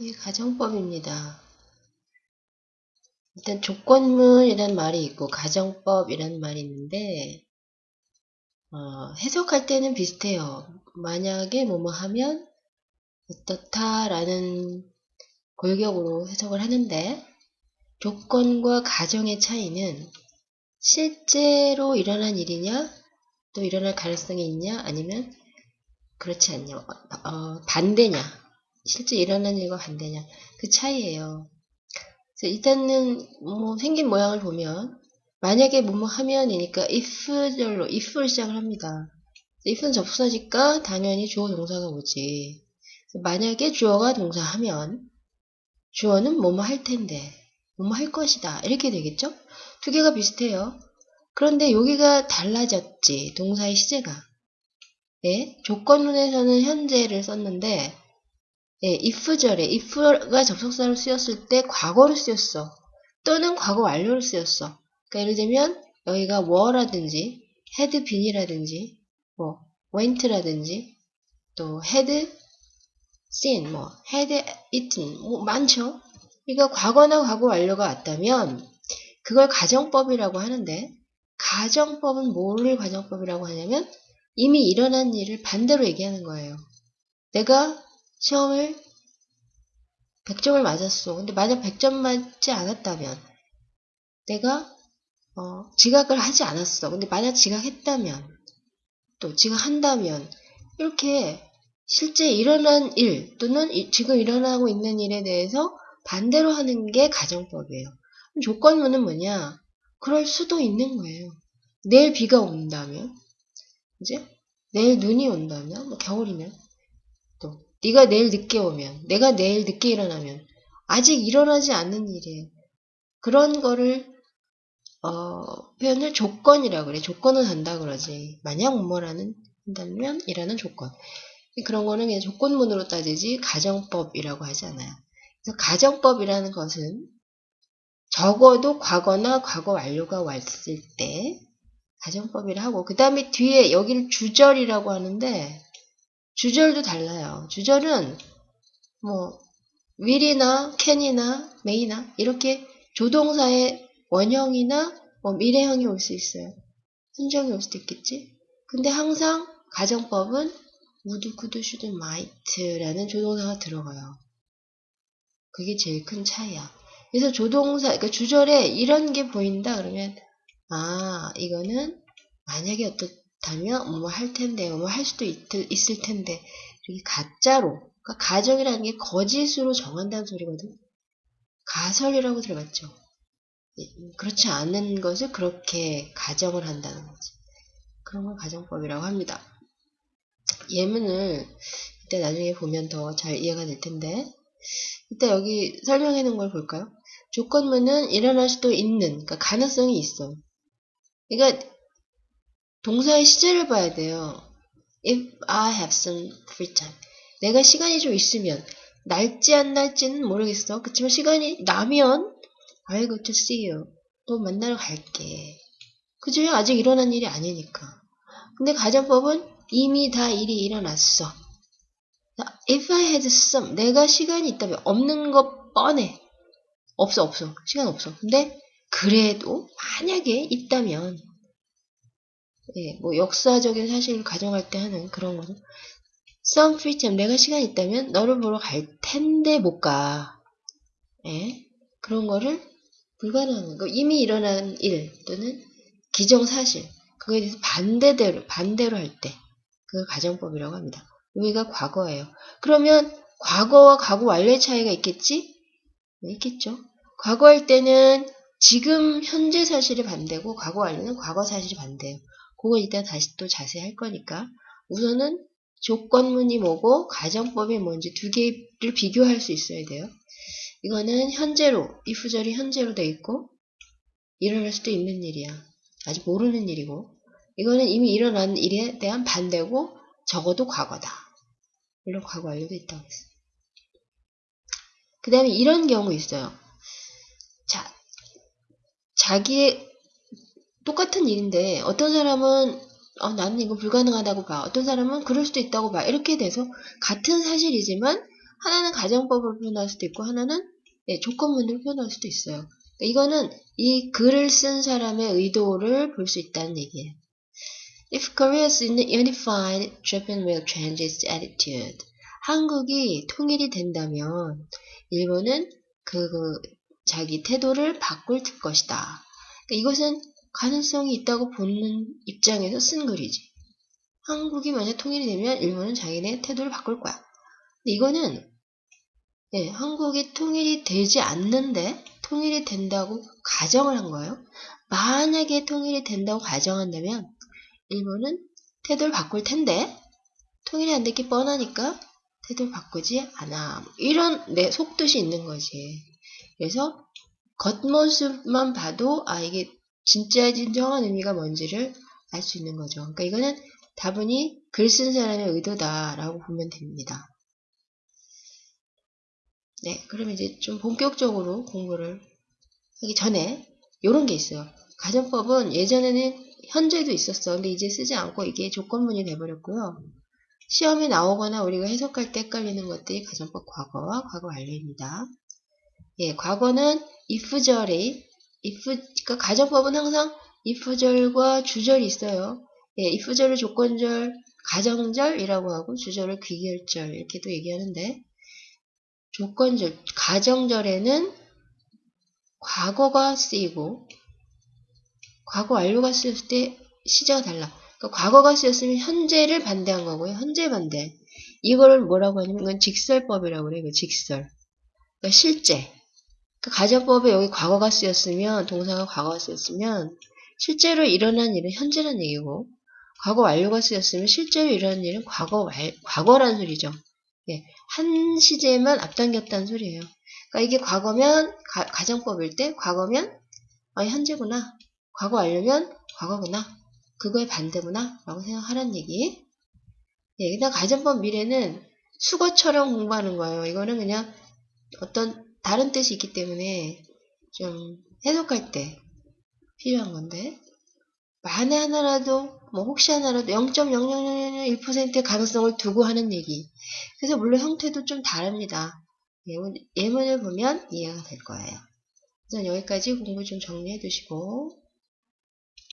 이게 가정법입니다. 일단 조건문이란 말이 있고 가정법이란 말이 있는데 어, 해석할 때는 비슷해요. 만약에 뭐뭐 하면 어떻다라는 골격으로 해석을 하는데 조건과 가정의 차이는 실제로 일어난 일이냐 또 일어날 가능성이 있냐 아니면 그렇지 않냐 어, 반대냐 실제 일어난 일과 반대냐 그 차이예요. 일단은 뭐 생긴 모양을 보면 만약에 뭐뭐 하면이니까 if절로 if를 시작을 합니다. if는 접수사니까 당연히 주어 동사가 오지. 만약에 주어가 동사하면 주어는 뭐뭐 할 텐데 뭐뭐 할 것이다 이렇게 되겠죠? 두 개가 비슷해요. 그런데 여기가 달라졌지 동사의 시제가. 예, 조건문에서는 현재를 썼는데 예, if절에 if가 접속사로 쓰였을 때 과거로 쓰였어. 또는 과거 완료로 쓰였어. 그러니까 예를 들면 여기가 were라든지 had been이라든지 뭐 went라든지 또 had seen 뭐 had eaten 뭐 많죠. 그러니까 과거나 과거 완료가 왔다면 그걸 가정법이라고 하는데 가정법은 뭐를 가정법이라고 하냐면 이미 일어난 일을 반대로 얘기하는 거예요. 내가 시험을 100점을 맞았어. 근데 만약 100점 맞지 않았다면 내가 어, 지각을 하지 않았어. 근데 만약 지각했다면 또 지각한다면 이렇게 실제 일어난 일 또는 지금 일어나고 있는 일에 대해서 반대로 하는 게 가정법이에요. 조건문은 뭐냐? 그럴 수도 있는 거예요. 내일 비가 온다면, 이제 내일 눈이 온다면, 뭐 겨울이면 또 네가 내일 늦게 오면, 내가 내일 늦게 일어나면 아직 일어나지 않는 일이에요. 그런 거를 어, 표현을 조건이라고 그래. 조건을 한다 그러지. 만약 뭐뭐라는 한다면 이라는 조건. 그런 거는 그냥 조건문으로 따지지 가정법이라고 하지 않아요. 그래서 가정법이라는 것은 적어도 과거나 과거 완료가 왔을 때 가정법이라 하고 그 다음에 뒤에 여기를 주절이라고 하는데 주절도 달라요. 주절은 뭐 will이나 can이나 may나 이렇게 조동사의 원형이나 뭐 미래형이 올 수 있어요. 순정이 올 수도 있겠지. 근데 항상 가정법은 would, could, should, might라는 조동사가 들어가요. 그게 제일 큰 차이야. 그래서 조동사, 그러니까 주절에 이런 게 보인다 그러면 아 이거는 만약에 어떻 다면 뭐할 텐데 뭐할 수도 있, 있을 텐데 이렇게 가짜로 그러니까 가정이라는 게 거짓으로 정한다는 소리거든. 가설이라고 들어봤죠. 예, 그렇지 않은 것을 그렇게 가정을 한다는 거지. 그런 걸 가정법이라고 합니다. 예문을 이때 나중에 보면 더 잘 이해가 될 텐데 이때 여기 설명해 놓은 걸 볼까요? 조건문은 일어날 수도 있는 그러니까 가능성이 있어. 그러니까 동사의 시제를 봐야 돼요. If I have some free time. 내가 시간이 좀 있으면 날지 안 날지는 모르겠어. 그렇지만 시간이 나면 I'll go to see you. 또 만나러 갈게. 그죠? 아직 일어난 일이 아니니까. 근데 가정법은 이미 다 일이 일어났어. If I had some, 내가 시간이 있다면 없는 것 뻔해. 없어, 없어. 시간 없어. 근데 그래도 만약에 있다면, 예, 뭐 역사적인 사실을 가정할 때 하는 그런 거죠. Some free time, 내가 시간 있다면 너를 보러 갈 텐데 못 가. 예, 그런 거를 불가능한 거. 이미 일어난 일 또는 기정사실. 그거에 대해서 반대대로, 반대로 할 때. 그걸 가정법이라고 합니다. 여기가 과거예요. 그러면 과거와 과거 완료의 차이가 있겠지? 네, 있겠죠. 과거 할 때는 지금 현재 사실이 반대고 과거 완료는 과거 사실이 반대예요. 그거 이따 다시 또 자세히 할 거니까 우선은 조건문이 뭐고 가정법이 뭔지 두 개를 비교할 수 있어야 돼요. 이거는 현재로, 이프절이 현재로 돼 있고 일어날 수도 있는 일이야. 아직 모르는 일이고 이거는 이미 일어난 일에 대한 반대고 적어도 과거다. 물론 과거 완료도 있다고 했어. 그 다음에 이런 경우 있어요. 자, 자기의 똑같은 일인데 어떤 사람은 어, 나는 이거 불가능하다고 봐. 어떤 사람은 그럴 수도 있다고 봐. 이렇게 돼서 같은 사실이지만 하나는 가정법으로 표현할 수도 있고 하나는 예, 조건문으로 표현할 수도 있어요. 그러니까 이거는 이 글을 쓴 사람의 의도를 볼 수 있다는 얘기예요. If Korea is unified, Japan will change its attitude. 한국이 통일이 된다면 일본은 그, 그 자기 태도를 바꿀 것이다. 그러니까 이것은 가능성이 있다고 보는 입장에서 쓴 글이지. 한국이 만약 통일이 되면 일본은 자기네 태도를 바꿀 거야. 근데 이거는 예, 한국이 통일이 되지 않는데 통일이 된다고 가정을 한 거예요. 만약에 통일이 된다고 가정한다면 일본은 태도를 바꿀 텐데 통일이 안 됐기 뻔하니까 태도를 바꾸지 않아. 이런 내 속뜻이 있는 거지. 그래서 겉모습만 봐도 아 이게 진짜 진정한 의미가 뭔지를 알 수 있는 거죠. 그러니까 이거는 다분히 글 쓴 사람의 의도다라고 보면 됩니다. 네, 그러면 이제 좀 본격적으로 공부를 하기 전에 이런 게 있어요. 가정법은 예전에는 현재도 있었어. 근데 이제 쓰지 않고 이게 조건문이 돼버렸고요. 시험에 나오거나 우리가 해석할 때 헷갈리는 것들이 가정법 과거와 과거 완료입니다. 예, 과거는 if절이 if 그러니까 가정법은 항상 if절과 주절이 있어요. 예, if절을 조건절, 가정절이라고 하고 주절을 귀결절 이렇게도 얘기하는데 조건절, 가정절에는 과거가 쓰이고 과거 완료가 쓰였을 때 시제가 달라. 그러니까 과거가 쓰였으면 현재를 반대한 거고요. 현재 반대. 이거를 뭐라고 하냐면 이건 직설법이라고 그래요. 이거 직설. 그러니까 실제. 그 가정법에 여기 과거가 쓰였으면 동사가 과거가 쓰였으면 실제로 일어난 일은 현재란 얘기고 과거 완료가 쓰였으면 실제로 일어난 일은 과거 말, 과거란 소리죠. 예, 한 시제만 앞당겼다는 소리예요. 그러니까 이게 과거면 가, 정법일때 과거면 아, 현재구나. 과거 완료면 과거구나. 그거의 반대구나. 라고 생각하란 얘기. 예, 그냥 가정법 미래는 수거처럼 공부하는 거예요. 이거는 그냥 어떤 다른 뜻이 있기 때문에 좀 해석할 때 필요한 건데 만에 하나라도 뭐 혹시 하나라도 0.0001%의 가능성을 두고 하는 얘기. 그래서 물론 형태도 좀 다릅니다. 예문, 예문을 보면 이해가 될 거예요. 우선 여기까지 공부 좀 정리해 두시고